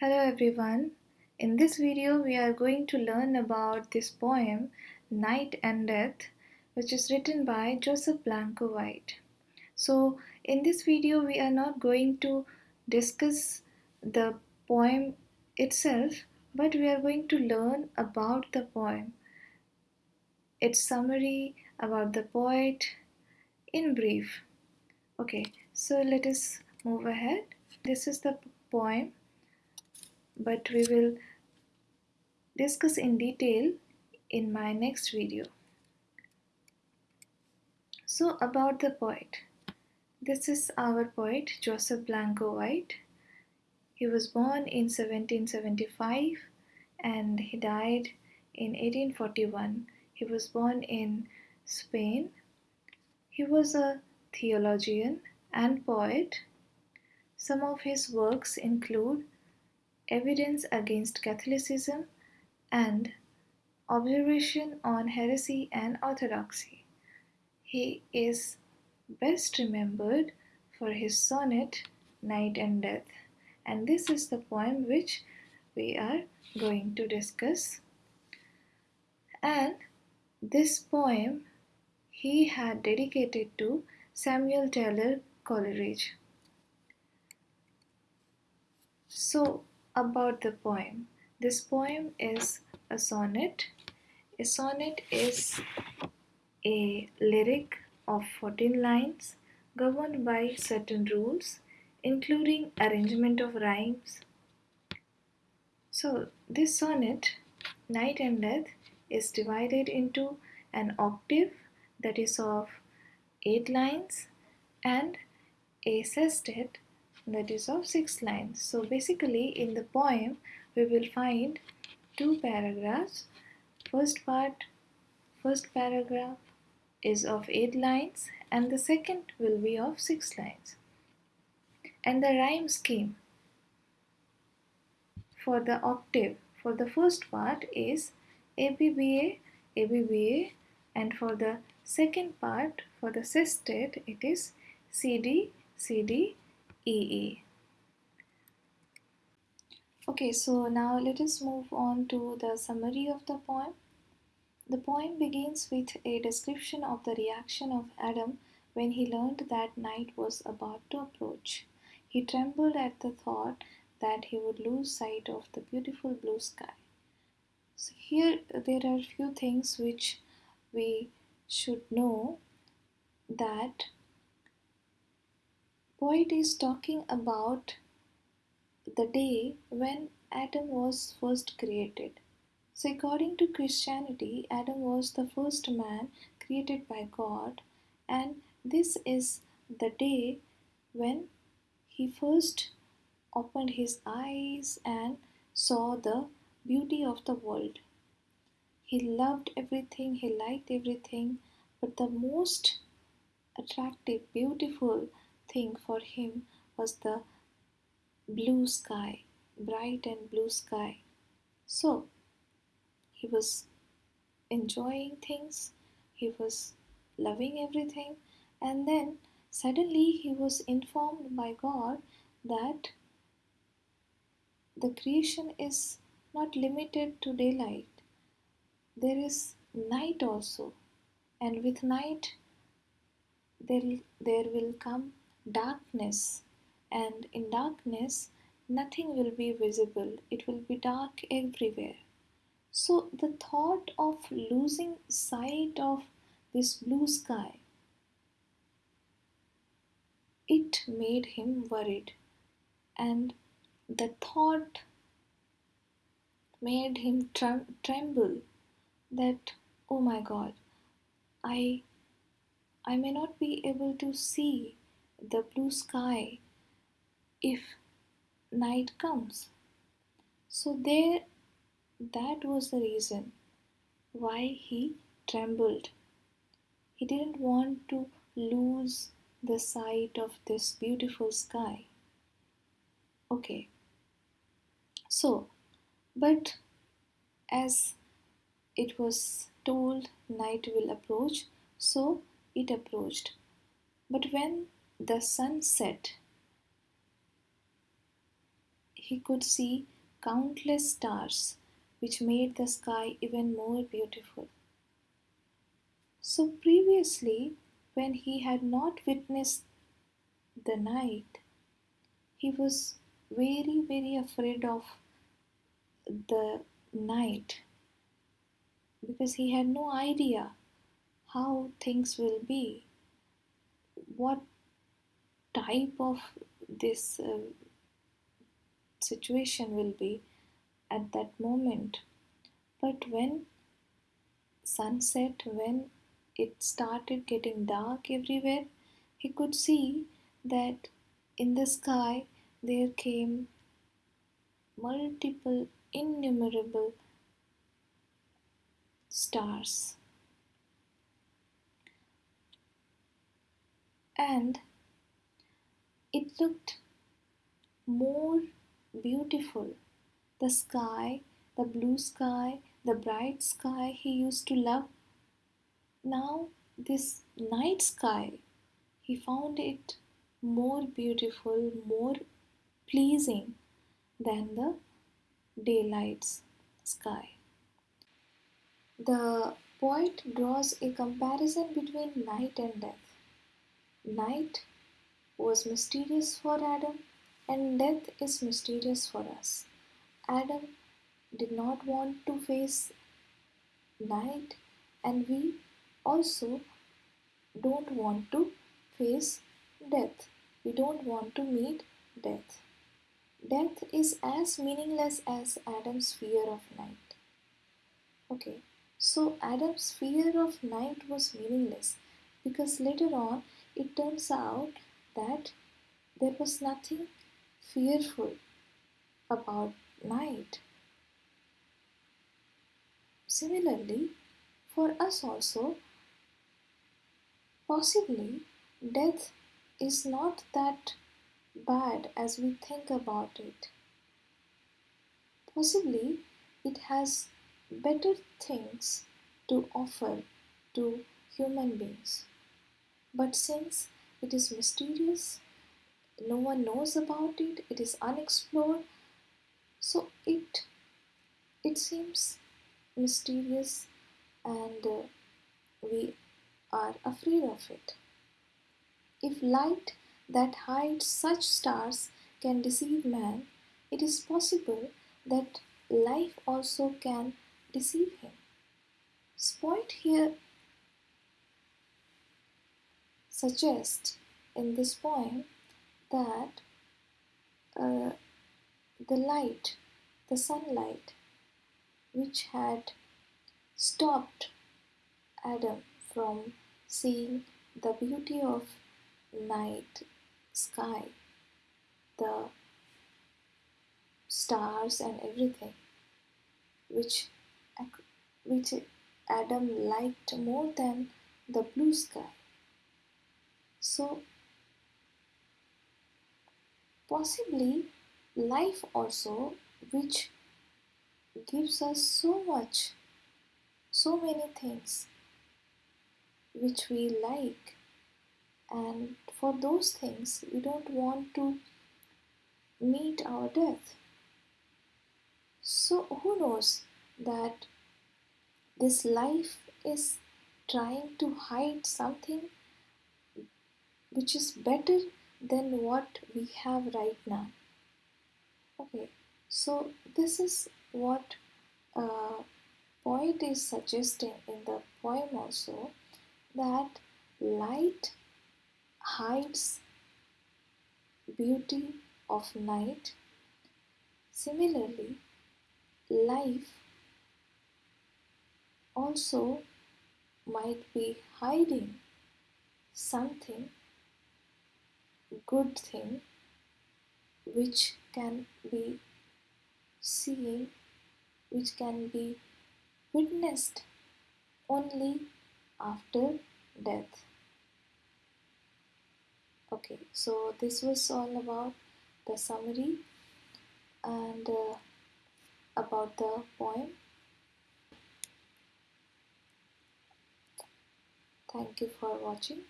Hello everyone. In this video we are going to learn about this poem Night and Death which is written by Joseph Blanco White. So in this video we are not going to discuss the poem itself but we are going to learn about the poem, its summary about the poet in brief. Okay, so let us move ahead. This is the poem but we will discuss in detail in my next video. So about the poet. This is our poet Joseph Blanco White. He was born in 1775 and he died in 1841. He was born in Spain. He was a theologian and poet. Some of his works include Evidence Against Catholicism and Observation on Heresy and Orthodoxy. He is best remembered for his sonnet Night and Death, and this is the poem which we are going to discuss. And this poem he had dedicated to Samuel Taylor Coleridge. So, about the poem. This poem is a sonnet. A sonnet is a lyric of 14 lines governed by certain rules including arrangement of rhymes. So this sonnet, Night and Death, is divided into an octave that is of 8 lines and a sestet that is of six lines. So basically in the poem we will find two paragraphs. First part, first paragraph is of eight lines and the second will be of six lines. And the rhyme scheme for the octave for the first part is ABBA, ABBA and for the second part for the sestet it is CD, CD, EE. Okay, so now let us move on to the summary of the poem. The poem begins with a description of the reaction of Adam when he learned that night was about to approach. He trembled at the thought that he would lose sight of the beautiful blue sky. So here there are few things which we should know that poet is talking about the day when Adam was first created. So, according to Christianity, Adam was the first man created by God, and this is the day when he first opened his eyes and saw the beauty of the world. He loved everything, he liked everything, but the most attractive, beautiful thing for him was the blue sky, bright and blue sky. So he was enjoying things, he was loving everything, and then suddenly he was informed by God that the creation is not limited to daylight, there is night also, and with night there, there will come darkness. And in darkness nothing will be visible. It will be dark everywhere. So the thought of losing sight of this blue sky it made him worried. And the thought made him trem- tremble that oh my god i I may not be able to see the blue sky if night comes. So there that was the reason why he trembled. He didn't want to lose the sight of this beautiful sky. Okay. So, but as it was told night will approach, so it approached. But when the sun set, he could see countless stars, which made the sky even more beautiful. So, previously, when he had not witnessed the night, he was very, very afraid of the night because he had no idea how things will be, what type of this uh, situation will be at that moment. But when sunset, when it started getting dark everywhere, he could see that in the sky there came multiple, innumerable stars. And it looked more beautiful. The sky, the blue sky, the bright sky he used to love. Now, this night sky, he found it more beautiful, more pleasing than the daylight's sky. The poet draws a comparison between night and death. Night was mysterious for Adam, and death is mysterious for us. Adam did not want to face night, and we also don't want to face death. We don't want to meet death. Death is as meaningless as Adam's fear of night. Okay, so Adam's fear of night was meaningless because later on it turns out that there was nothing fearful about night. Similarly, for us also, possibly death is not that bad as we think about it. Possibly it has better things to offer to human beings. But since it is mysterious, no one knows about it, it is unexplored, so it it seems mysterious and uh, we are afraid of it. If light that hides such stars can deceive man, it is possible that life also can deceive him. Spoilt here suggests in this poem that uh, the light, the sunlight, which had stopped Adam from seeing the beauty of night sky, the stars and everything, which which Adam liked more than the blue sky. So possibly life also which gives us so much so many things which we like. And for those things we don't want to meet our death. So who knows that this life is trying to hide something which is better than what we have right now. Okay, so this is what uh, poet is suggesting in the poem also that light hides beauty of night. Similarly, life also might be hiding something good thing which can be seen, which can be witnessed only after death. Okay, so this was all about the summary and uh, about the poem. Thank you for watching.